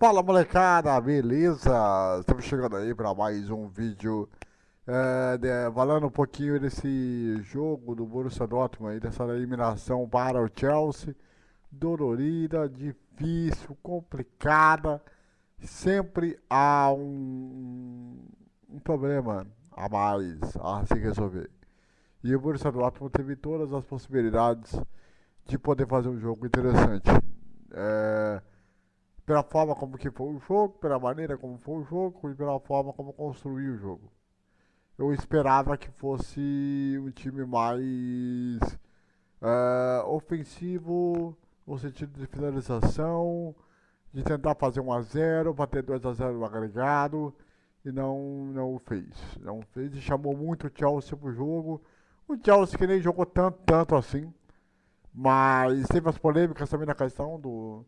Fala molecada, beleza? Estamos chegando aí para mais um vídeo é, de, falando um pouquinho desse jogo do Borussia Dortmund, aí, dessa eliminação para o Chelsea. Dolorida, difícil, complicada. Sempre há um, um problema a mais a se resolver. E o Borussia Dortmund teve todas as possibilidades de poder fazer um jogo interessante. É, pela forma como que foi o jogo, pela maneira como foi o jogo e pela forma como construiu o jogo. Eu esperava que fosse um time mais uh, ofensivo, no sentido de finalização, de tentar fazer 1 a 0 para ter 2 a 0 no agregado, e não, não fez. Não fez e chamou muito o Chelsea pro jogo. O Chelsea que nem jogou tanto, tanto assim, mas teve as polêmicas também na questão do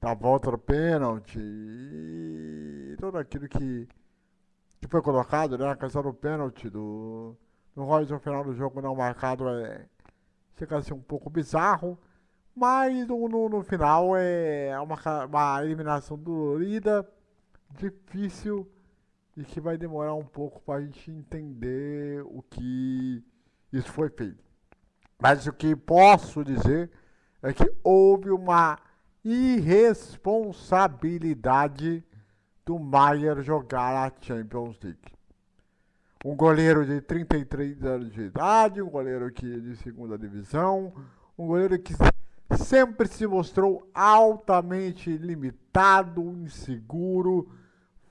da volta do pênalti e tudo aquilo que, que foi colocado, né? A questão do pênalti do, do Royce no final do jogo não marcado é, chega a ser um pouco bizarro, mas no, no, no final é uma, uma eliminação dolorida, difícil e que vai demorar um pouco para a gente entender o que isso foi feito. Mas o que posso dizer é que houve uma irresponsabilidade do Maier jogar a Champions League. Um goleiro de 33 anos de idade, um goleiro que é de segunda divisão, um goleiro que sempre se mostrou altamente limitado, inseguro,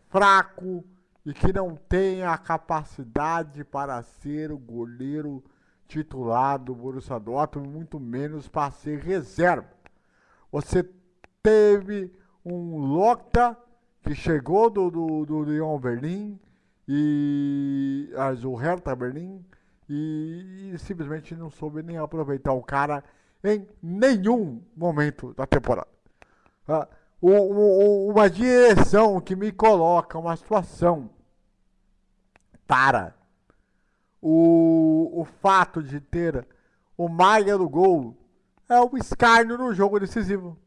fraco e que não tem a capacidade para ser o goleiro titular do Borussia Dortmund, muito menos para ser reserva. Você teve um Locta que chegou do, do, do Lyon Berlim e o Hertha Berlim e, e, simplesmente não soube nem aproveitar o cara em nenhum momento da temporada. Ah, o, o, uma direção que me coloca uma situação para o, o fato de ter o Maia no gol é o escárnio no jogo decisivo.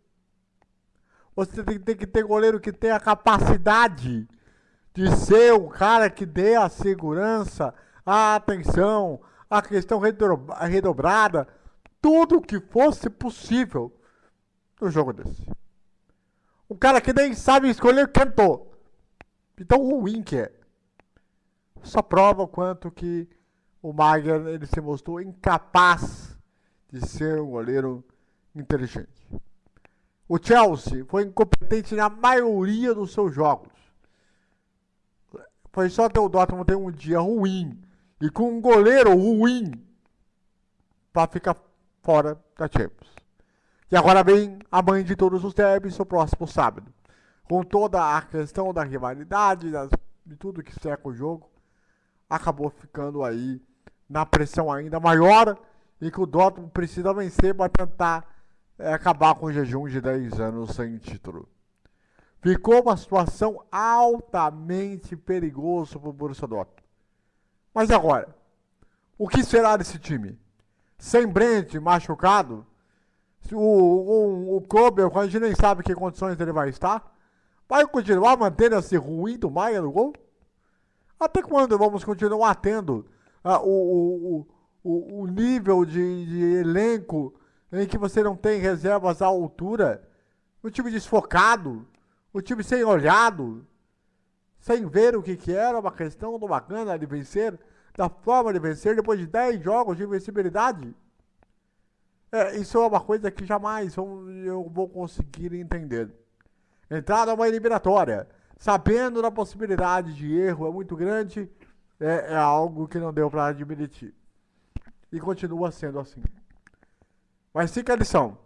Você tem, tem que ter goleiro que tenha a capacidade de ser o cara que dê a segurança, a atenção, a questão redobrada, tudo que fosse possível no jogo desse. Um cara que nem sabe escolher cantor. Então ruim que é. Só prova o quanto que o Mager ele se mostrou incapaz de ser um goleiro inteligente. O Chelsea foi incompetente na maioria dos seus jogos. Foi só ter o Dortmund ter um dia ruim e com um goleiro ruim para ficar fora da Champions. E agora vem a mãe de todos os derbys, o próximo sábado. Com toda a questão da rivalidade, das, de tudo que cerca o jogo, acabou ficando aí na pressão ainda maior e que o Dortmund precisa vencer para tentar é acabar com o jejum de 10 anos sem título. Ficou uma situação altamente perigosa para o Borussia Dortmund. Mas agora, o que será desse time? Sem Brent machucado, o, o, o Kobe, a gente nem sabe que condições ele vai estar, vai continuar mantendo esse ruim do Maia no gol? Até quando vamos continuar tendo uh, o, o, o, o nível de, de elenco em que você não tem reservas à altura, o time desfocado, o time sem olhado, sem ver o que, que era uma questão do bacana de vencer, da forma de vencer depois de 10 jogos de invencibilidade. É, isso é uma coisa que jamais eu vou conseguir entender. Entrar numa eliminatória, sabendo da possibilidade de erro é muito grande, é, é algo que não deu para admitir. E continua sendo assim. Mas fica a lição.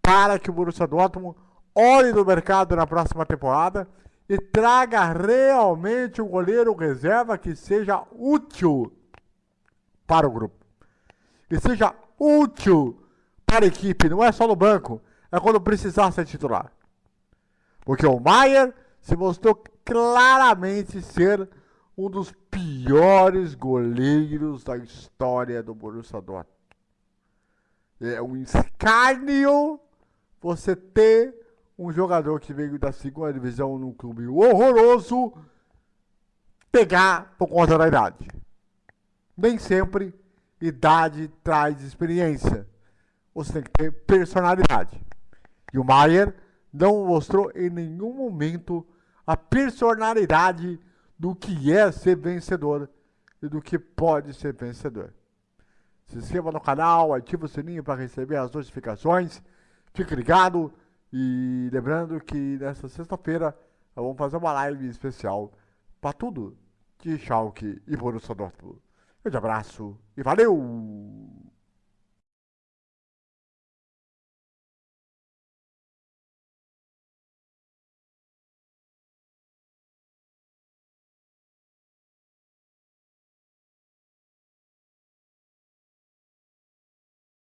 Para que o Borussia Dortmund olhe no mercado na próxima temporada e traga realmente um goleiro reserva que seja útil para o grupo. Que seja útil para a equipe, não é só no banco, é quando precisar ser titular. Porque o Maier se mostrou claramente ser um dos piores goleiros da história do Borussia Dortmund é um escárnio você ter um jogador que veio da segunda divisão num clube horroroso pegar por conta da idade. Nem sempre idade traz experiência. Você tem que ter personalidade. E o Maier não mostrou em nenhum momento a personalidade do que é ser vencedor e do que pode ser vencedor. Se inscreva no canal, ative o sininho para receber as notificações. Fique ligado e lembrando que nesta sexta-feira vamos fazer uma live especial para tudo de Schalke e Borussia Dortmund. Um grande abraço e valeu!